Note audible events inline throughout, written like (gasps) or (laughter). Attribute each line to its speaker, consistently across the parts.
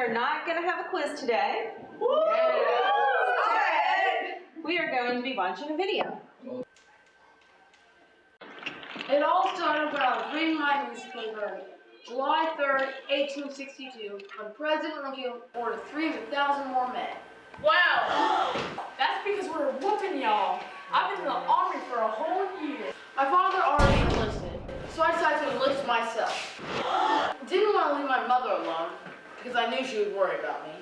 Speaker 1: We are not going to have a quiz today. We are going to be watching a video.
Speaker 2: It all started when I was reading my newspaper, July 3rd, 1862, when President Lincoln ordered 300,000 more men.
Speaker 3: Wow! That's because we're whooping y'all. I've been in the army for a whole year.
Speaker 2: My father already enlisted, so I decided to enlist myself. (gasps) Didn't want to leave my mother alone, because I knew she would worry about me.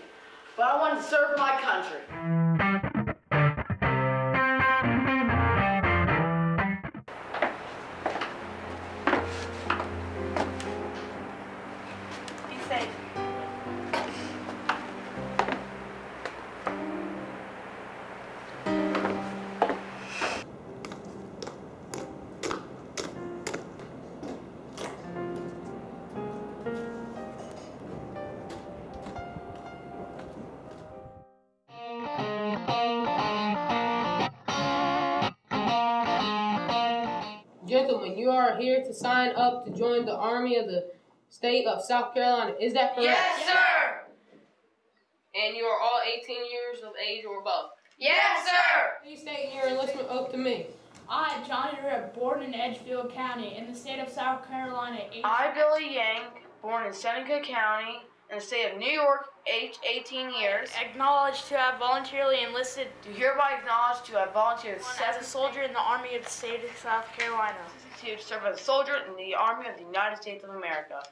Speaker 2: But I wanted to serve my country.
Speaker 4: Gentlemen, you are here to sign up to join the Army of the State of South Carolina. Is that correct?
Speaker 3: Yes, sir!
Speaker 4: And you are all 18 years of age or above.
Speaker 3: Yes, sir!
Speaker 4: Please state your enlistment oath to me.
Speaker 3: I, Johnny Reb, born in Edgefield County in the state of South Carolina. age-
Speaker 2: I, Billy Yank, born in Seneca County, in the state of New York, age 18 years,
Speaker 3: Acknowledged to have voluntarily enlisted
Speaker 2: do hereby acknowledge to have volunteered
Speaker 3: as a soldier in the Army of the state of South Carolina.
Speaker 2: to serve as a soldier in the Army of the United States of America.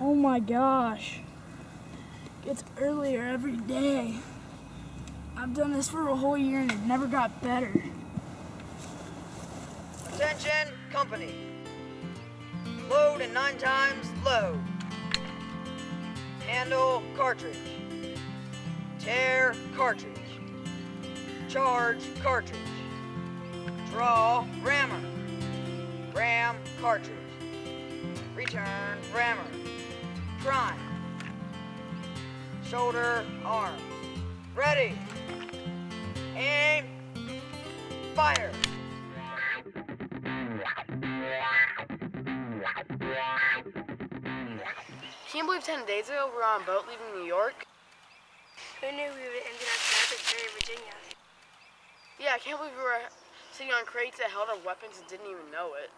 Speaker 5: Oh my gosh. Gets earlier every day. I've done this for a whole year and it never got better.
Speaker 6: Attention, company. Load and nine times load. Handle cartridge. Tear cartridge. Charge cartridge. Draw rammer. Ram cartridge. Return rammer. Prime. Shoulder arms. Ready. Aim. Fire.
Speaker 2: Can you believe 10 days ago we were on a boat leaving New York?
Speaker 7: Who knew we would end up in Cherry, Virginia?
Speaker 2: Yeah, I can't believe we were sitting on crates that held our weapons and didn't even know it.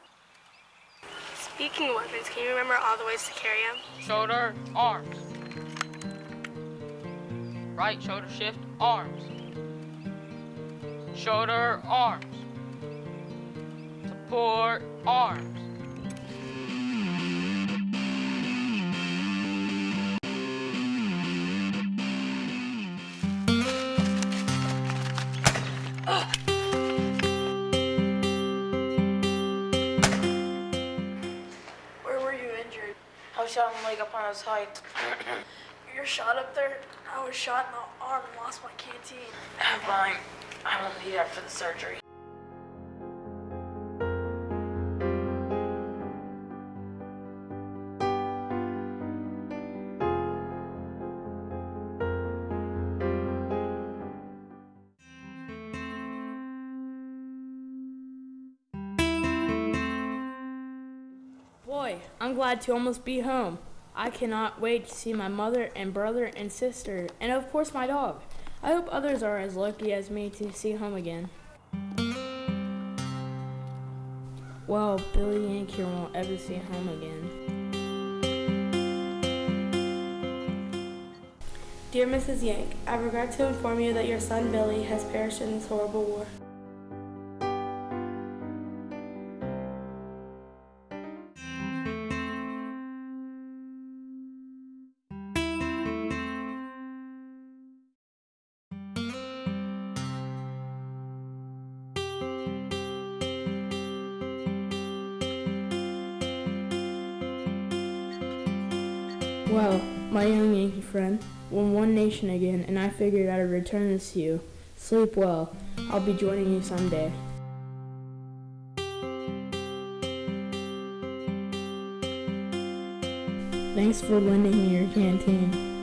Speaker 7: Speaking of weapons, can you remember all the ways to carry them?
Speaker 4: Shoulder, arms. Right shoulder shift, arms. Shoulder, arms. Support, arms.
Speaker 5: Where were you injured?
Speaker 2: I was shot in the leg up on his height. (clears throat)
Speaker 5: You're shot up there? I was shot in the arm and lost my canteen.
Speaker 2: I'm fine. I won't need for the surgery.
Speaker 5: Boy, I'm glad to almost be home. I cannot wait to see my mother and brother and sister, and of course my dog. I hope others are as lucky as me to see home again. Well, Billy Yank here won't ever see home again.
Speaker 7: Dear Mrs. Yank, I regret to inform you that your son Billy has perished in this horrible war.
Speaker 5: Well, my young Yankee friend, we're one nation again, and I figured I'd return this to you. Sleep well. I'll be joining you someday. Thanks for lending me your canteen.